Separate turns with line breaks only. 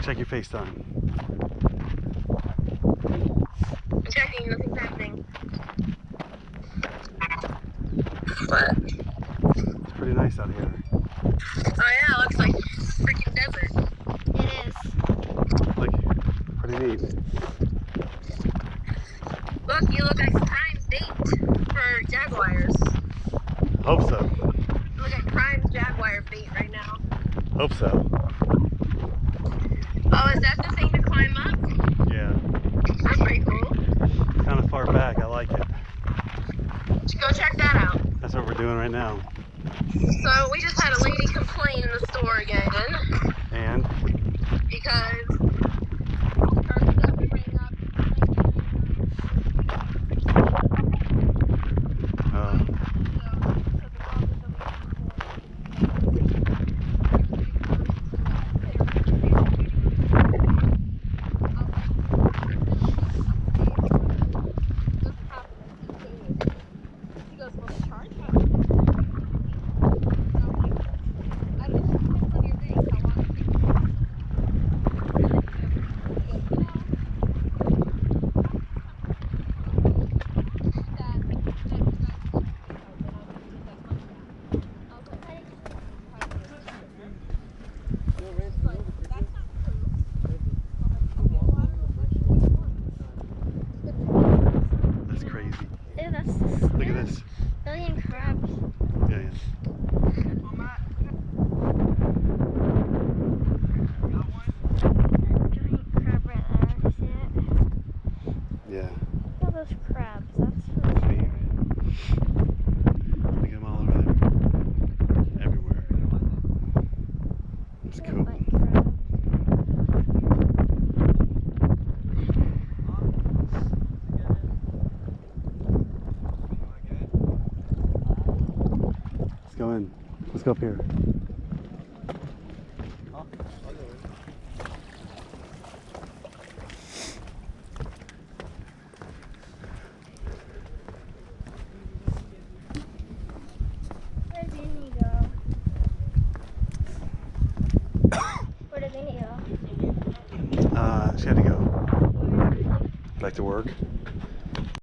Check your FaceTime.
I'm checking, nothing's happening. But,
It's pretty nice out here.
oh yeah, it looks like freaking desert.
It is.
Look, pretty neat.
Look, you look like prime bait for jaguars.
Hope so.
Look like prime jaguar bait right now.
Hope so.
Oh, is that the thing to climb up?
Yeah.
That's pretty cool.
Kind of far back. I like it.
Go check that out.
That's what we're doing right now.
So we just had a lady complain in the store again
Look at this.
billion crabs.
Yeah, yeah.
Giant crab right there.
Yeah.
Look at those crabs. That's really.
Look at them all over there. Everywhere. It's cool.
like crabs.
Let's go in. Let's go up here.
Where did Vinny go? Where did Vinny go?
Uh, she had to go back to work.